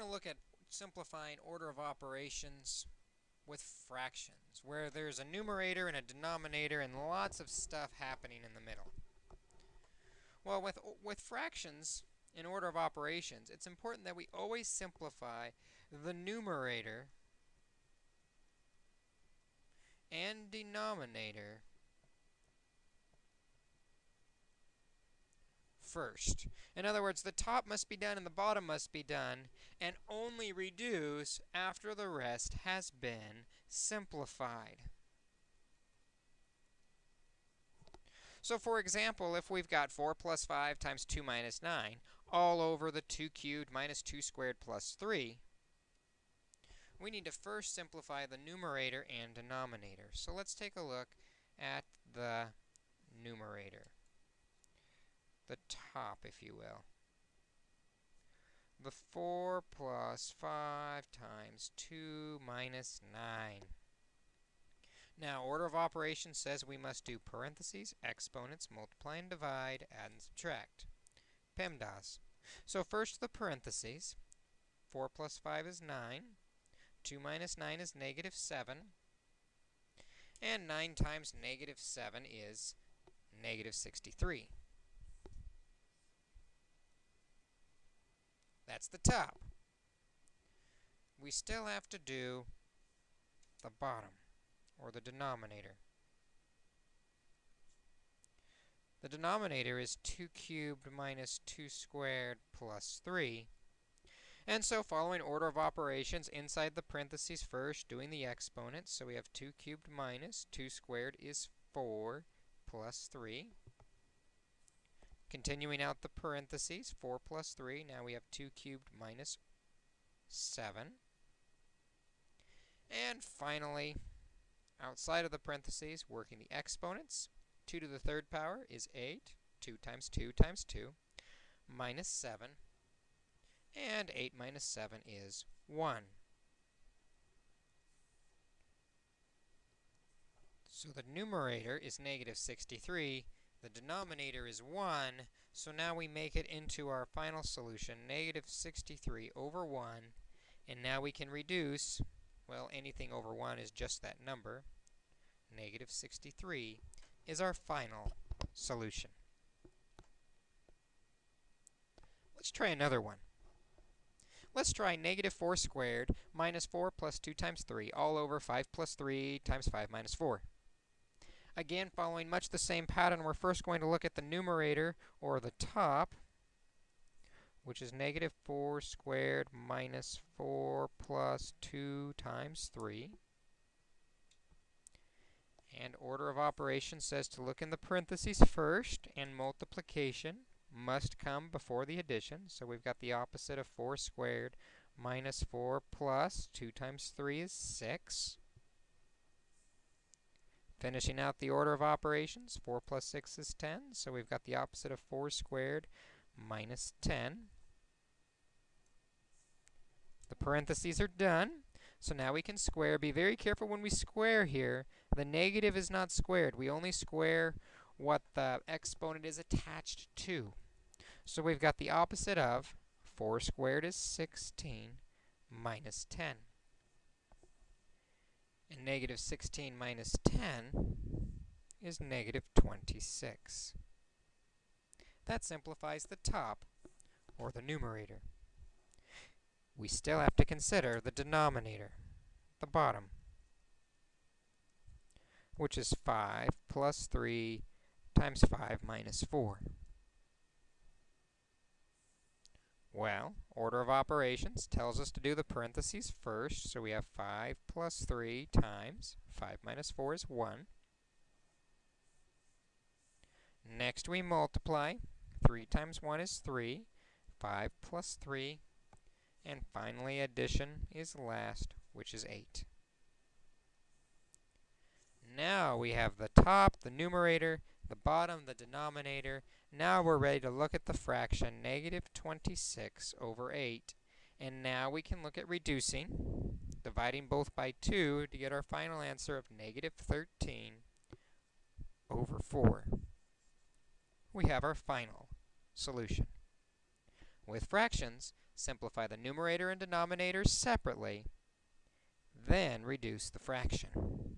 going to look at simplifying order of operations with fractions, where there's a numerator and a denominator and lots of stuff happening in the middle. Well, with, with fractions in order of operations, it's important that we always simplify the numerator and denominator first. In other words, the top must be done and the bottom must be done, and only reduce after the rest has been simplified. So for example, if we've got 4 plus 5 times 2 minus 9, all over the 2 cubed minus 2 squared plus 3, we need to first simplify the numerator and denominator. So let's take a look at the numerator the top, if you will. The 4 plus 5 times 2 minus 9. Now, order of operations says we must do parentheses, exponents, multiply and divide, add and subtract. PEMDAS. So first the parentheses. 4 plus 5 is 9. 2 minus 9 is negative 7. And 9 times negative 7 is negative 63. That's the top. We still have to do the bottom, or the denominator. The denominator is 2 cubed minus 2 squared plus 3. And so following order of operations, inside the parentheses first, doing the exponents. So we have 2 cubed minus 2 squared is 4 plus 3. Continuing out the parentheses, 4 plus 3, now we have 2 cubed minus 7. And finally, outside of the parentheses, working the exponents, 2 to the third power is 8. 2 times 2 times 2, minus 7. And 8 minus 7 is 1. So the numerator is negative 63, the denominator is 1, so now we make it into our final solution, negative 63 over 1. And now we can reduce, well, anything over 1 is just that number. Negative 63 is our final solution. Let's try another one. Let's try negative 4 squared minus 4 plus 2 times 3 all over 5 plus 3 times 5 minus 4. Again, following much the same pattern, we're first going to look at the numerator, or the top, which is negative 4 squared minus 4 plus 2 times 3. And order of operations says to look in the parentheses first, and multiplication must come before the addition. So we've got the opposite of 4 squared minus 4 plus 2 times 3 is 6. Finishing out the order of operations, 4 plus 6 is 10, so we've got the opposite of 4 squared minus 10. The parentheses are done, so now we can square. Be very careful when we square here. The negative is not squared. We only square what the exponent is attached to. So we've got the opposite of 4 squared is 16 minus 10 and negative 16 minus 10 is negative 26. That simplifies the top, or the numerator. We still have to consider the denominator, the bottom, which is 5 plus 3 times 5 minus 4. Well, order of operations tells us to do the parentheses first, so we have 5 plus 3 times 5 minus 4 is 1. Next we multiply. 3 times 1 is 3. 5 plus 3. And finally addition is last, which is 8. Now we have the top, the numerator, the bottom, the denominator. Now we're ready to look at the fraction negative 26 over 8. And now we can look at reducing, dividing both by 2 to get our final answer of negative 13 over 4. We have our final solution. With fractions, simplify the numerator and denominator separately, then reduce the fraction.